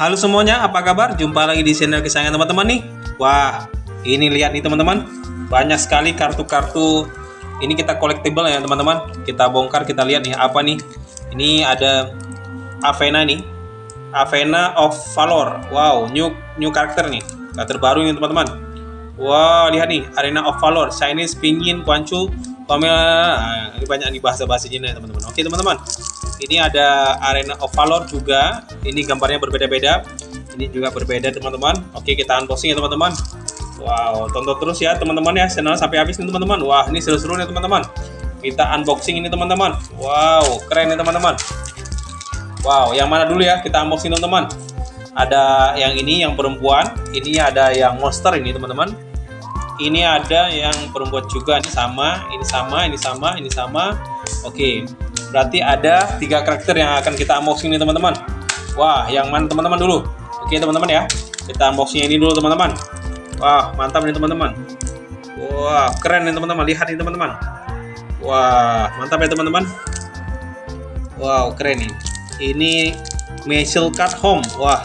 Halo semuanya, apa kabar? Jumpa lagi di channel kesayangan teman-teman nih. Wah, ini lihat nih teman-teman. Banyak sekali kartu-kartu. Ini kita collectible ya teman-teman. Kita bongkar, kita lihat nih apa nih. Ini ada Avena nih. Avena of Valor. Wow, new new karakter nih. Karakter baru nih teman-teman. Wow, lihat nih, Arena of Valor, Chinese, Pingin, Kuanchu, Pamela. Nah, ini banyak nih bahasa-bahasa Cina ya teman-teman. Oke teman-teman. Ini ada Arena of Valor juga. Ini gambarnya berbeda-beda. Ini juga berbeda teman-teman. Oke, kita unboxing ya teman-teman. Wow, tonton terus ya teman-teman ya channel sampai habis nih teman-teman. Wah, ini seru-seru nih teman-teman. Kita unboxing ini teman-teman. Wow, keren nih teman-teman. Wow, yang mana dulu ya? Kita unboxing teman-teman. Ada yang ini yang perempuan, ini ada yang monster ini teman-teman. Ini ada yang perempuan juga, ini sama, ini sama, ini sama, ini sama. Oke, Berarti ada tiga karakter yang akan kita unboxing nih teman-teman. Wah, yang mana teman-teman dulu? Oke teman-teman ya, kita unboxing ini dulu teman-teman. Wah, mantap nih teman-teman. Wah, keren nih teman-teman. Lihat nih teman-teman. Wah, mantap ya teman-teman. Wow, keren nih. Ini Michel Card Home. Wah,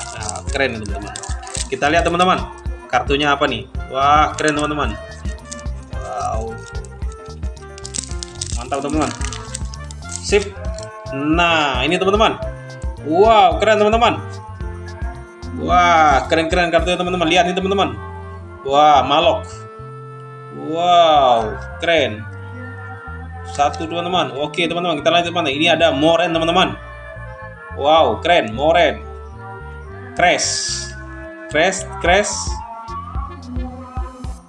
keren nih teman-teman. Kita lihat teman-teman. Kartunya apa nih? Wah, keren teman-teman. Wow. Mantap teman-teman. Sip. Nah, ini teman-teman. Wow, keren teman-teman. Wah, keren-keren kartunya teman-teman. Lihat nih teman-teman. Wah, malok. Wow, keren. Satu teman-teman. Oke teman-teman, kita lanjut mana? Ini ada Moren teman-teman. Wow, keren. Moren. Crash. Crash, Crash.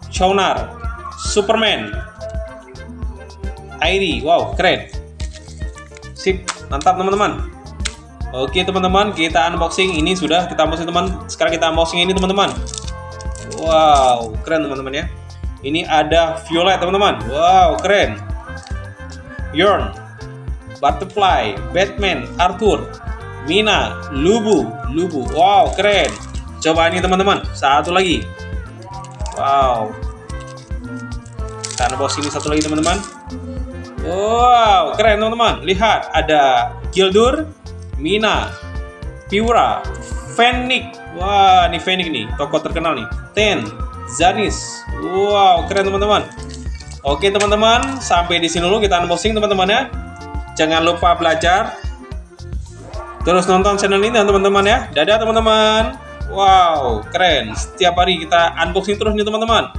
Chonar. Superman. ID. Wow, keren. Sip, mantap teman-teman. Oke teman-teman, kita unboxing ini sudah kita unboxing teman. Sekarang kita unboxing ini teman-teman. Wow, keren teman-teman ya. Ini ada Violet teman-teman. Wow, keren. Yorn, Butterfly, Batman, Arthur, Mina, Lubu, Lubu. Wow, keren. Coba ini teman-teman. Satu lagi. Wow. Kita unboxing ini satu lagi teman-teman. Wow, keren teman-teman. Lihat, ada Gildur, Mina, Piura, Fenix. Wah, ini Fenix nih, tokoh terkenal nih. Ten, Zanis. Wow, keren teman-teman. Oke teman-teman, sampai di sini dulu kita unboxing teman-teman ya. Jangan lupa belajar. Terus nonton channel ini teman-teman ya. Dadah teman-teman. Wow, keren. Setiap hari kita unboxing terus nih teman-teman.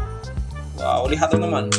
Wow, lihat teman-teman.